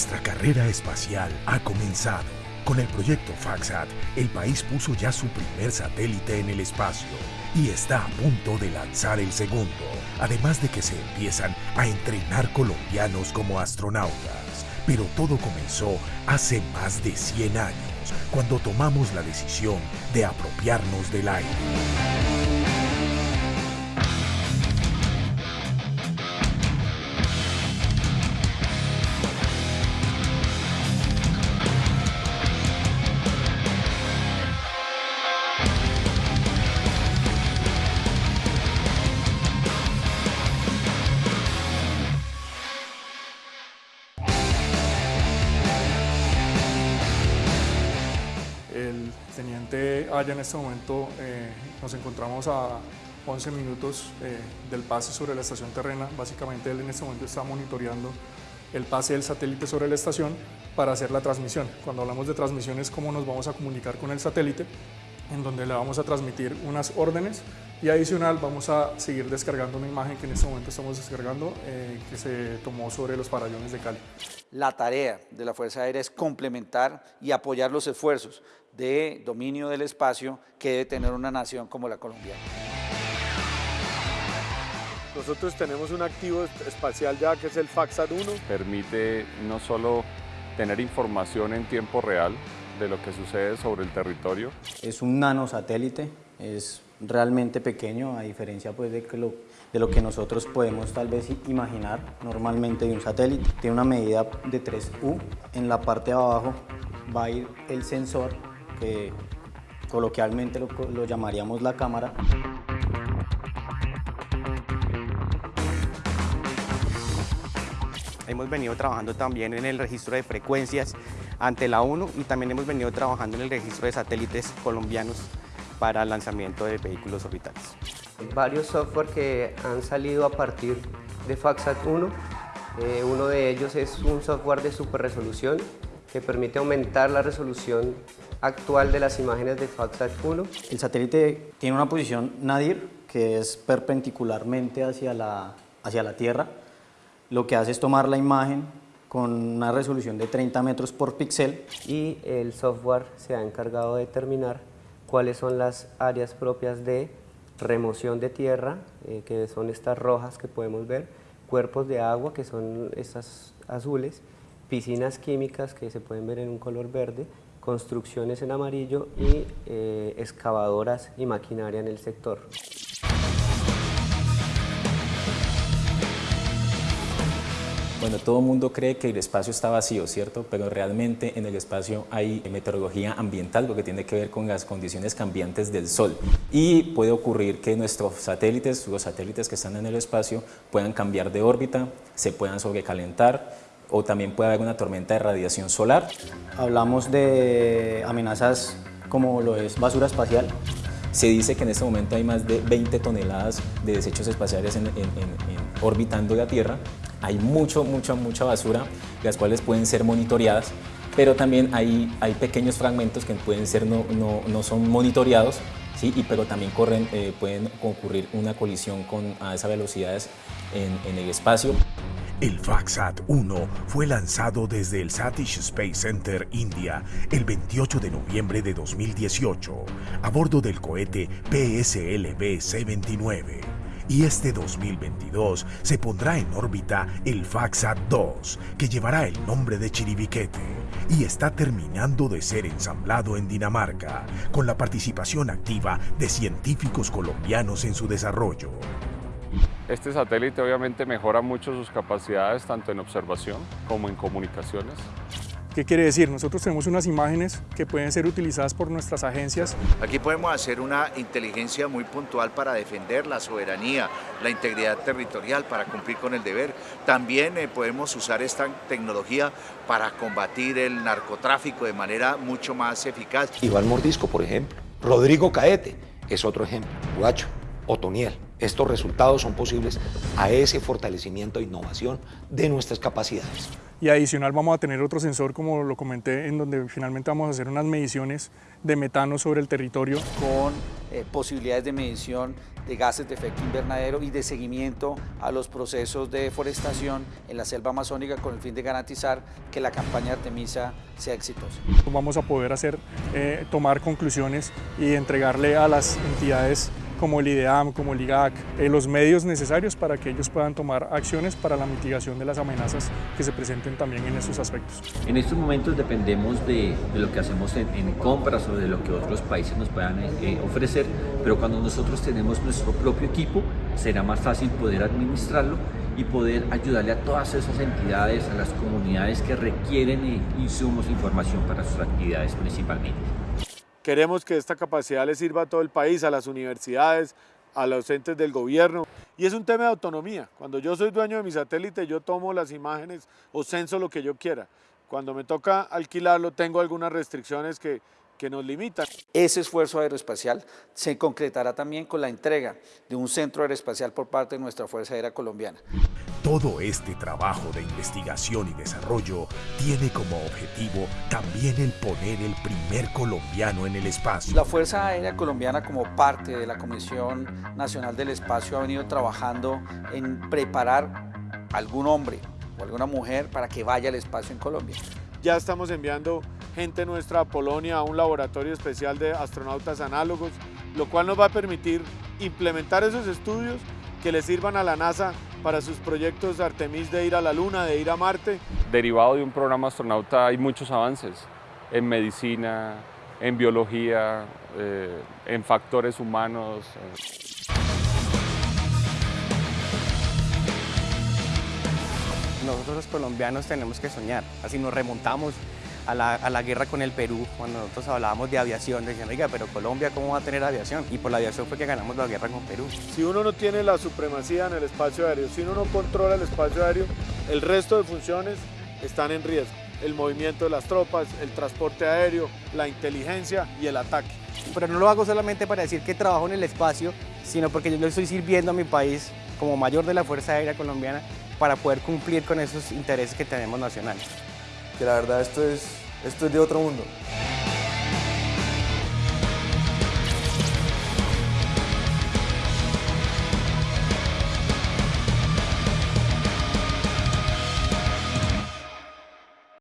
Nuestra carrera espacial ha comenzado. Con el proyecto FAXAT, el país puso ya su primer satélite en el espacio y está a punto de lanzar el segundo, además de que se empiezan a entrenar colombianos como astronautas. Pero todo comenzó hace más de 100 años, cuando tomamos la decisión de apropiarnos del aire. El teniente Aya en este momento eh, nos encontramos a 11 minutos eh, del pase sobre la estación terrena. Básicamente él en este momento está monitoreando el pase del satélite sobre la estación para hacer la transmisión. Cuando hablamos de transmisión es cómo nos vamos a comunicar con el satélite, en donde le vamos a transmitir unas órdenes y adicional vamos a seguir descargando una imagen que en este momento estamos descargando eh, que se tomó sobre los farallones de Cali. La tarea de la Fuerza Aérea es complementar y apoyar los esfuerzos de dominio del espacio que debe tener una nación como la colombiana. Nosotros tenemos un activo espacial ya que es el FAXAT-1. Permite no solo tener información en tiempo real de lo que sucede sobre el territorio. Es un nanosatélite, es realmente pequeño a diferencia pues, de, que lo, de lo que nosotros podemos tal vez imaginar normalmente de un satélite. Tiene una medida de 3U. En la parte de abajo va a ir el sensor que coloquialmente lo, lo llamaríamos la cámara. Hemos venido trabajando también en el registro de frecuencias ante la ONU y también hemos venido trabajando en el registro de satélites colombianos para el lanzamiento de vehículos orbitales. Varios software que han salido a partir de FAXAT 1. Eh, uno de ellos es un software de super resolución que permite aumentar la resolución actual de las imágenes de FAXAT 1. El satélite tiene una posición nadir que es perpendicularmente hacia la, hacia la Tierra. Lo que hace es tomar la imagen con una resolución de 30 metros por píxel. Y el software se ha encargado de determinar cuáles son las áreas propias de remoción de tierra, eh, que son estas rojas que podemos ver, cuerpos de agua, que son estas azules, piscinas químicas que se pueden ver en un color verde, construcciones en amarillo y eh, excavadoras y maquinaria en el sector. Bueno, todo el mundo cree que el espacio está vacío, ¿cierto? Pero realmente en el espacio hay meteorología ambiental, lo que tiene que ver con las condiciones cambiantes del Sol. Y puede ocurrir que nuestros satélites, los satélites que están en el espacio, puedan cambiar de órbita, se puedan sobrecalentar, o también puede haber una tormenta de radiación solar. Hablamos de amenazas como lo es basura espacial. Se dice que en este momento hay más de 20 toneladas de desechos espaciales en, en, en, orbitando la Tierra. Hay mucho, mucha, mucha basura, las cuales pueden ser monitoreadas, pero también hay, hay pequeños fragmentos que pueden ser no, no, no son monitoreados, ¿sí? y, pero también corren, eh, pueden ocurrir una colisión con, a esas velocidades en, en el espacio. El FAXAT-1 fue lanzado desde el Satish Space Center, India, el 28 de noviembre de 2018, a bordo del cohete PSLV-C-29. Y este 2022 se pondrá en órbita el FAXAT-2, que llevará el nombre de Chiribiquete, y está terminando de ser ensamblado en Dinamarca, con la participación activa de científicos colombianos en su desarrollo. Este satélite obviamente mejora mucho sus capacidades tanto en observación como en comunicaciones. ¿Qué quiere decir? Nosotros tenemos unas imágenes que pueden ser utilizadas por nuestras agencias. Aquí podemos hacer una inteligencia muy puntual para defender la soberanía, la integridad territorial, para cumplir con el deber. También eh, podemos usar esta tecnología para combatir el narcotráfico de manera mucho más eficaz. Iván Mordisco, por ejemplo. Rodrigo Caete es otro ejemplo. Guacho, Otoniel. estos resultados son posibles a ese fortalecimiento e innovación de nuestras capacidades. Y adicional vamos a tener otro sensor, como lo comenté, en donde finalmente vamos a hacer unas mediciones de metano sobre el territorio. Con eh, posibilidades de medición de gases de efecto invernadero y de seguimiento a los procesos de deforestación en la selva amazónica con el fin de garantizar que la campaña Artemisa sea exitosa. Vamos a poder hacer, eh, tomar conclusiones y entregarle a las entidades como el IDEAM, como el IGAC, eh, los medios necesarios para que ellos puedan tomar acciones para la mitigación de las amenazas que se presenten también en esos aspectos. En estos momentos dependemos de, lo que hacemos en, compras o de lo que otros países nos puedan eh, ofrecer, pero cuando nosotros tenemos nuestro propio equipo será más fácil poder administrarlo y poder ayudarle a todas esas entidades, a las comunidades que requieren eh, insumos, información para sus actividades principalmente. Queremos que esta capacidad le sirva a todo el país, a las universidades, a los entes del gobierno. Y es un tema de autonomía. Cuando yo soy dueño de mi satélite, yo tomo las imágenes o censo lo que yo quiera. Cuando me toca alquilarlo, tengo algunas restricciones que, que nos limitan. Ese esfuerzo aeroespacial se concretará también con la entrega de un centro aeroespacial por parte de nuestra Fuerza Aérea Colombiana. Todo este trabajo de investigación y desarrollo tiene como objetivo también el poner el primer colombiano en el espacio. La Fuerza Aérea Colombiana como parte de la Comisión Nacional del Espacio ha venido trabajando en preparar algún hombre o alguna mujer para que vaya al espacio en Colombia. Ya estamos enviando gente nuestra a Polonia a un laboratorio especial de astronautas análogos, lo cual nos va a permitir implementar esos estudios que le sirvan a la NASA para sus proyectos Artemis de ir a la Luna, de ir a Marte. Derivado de un programa astronauta hay muchos avances en medicina, en biología, eh, en factores humanos. Eh. Nosotros los colombianos tenemos que soñar, así nos remontamos a la, guerra con el Perú, cuando nosotros hablábamos de aviación, decían, oiga, pero Colombia, ¿cómo va a tener aviación? Y por la aviación fue que ganamos la guerra con Perú. Si uno no tiene la supremacía en el espacio aéreo, si uno no controla el espacio aéreo, el resto de funciones están en riesgo. El movimiento de las tropas, el transporte aéreo, la inteligencia y el ataque. Pero no lo hago solamente para decir que trabajo en el espacio, sino porque yo le estoy sirviendo a mi país como mayor de la Fuerza Aérea Colombiana para poder cumplir con esos intereses que tenemos nacionales que la verdad esto es, esto es de otro mundo.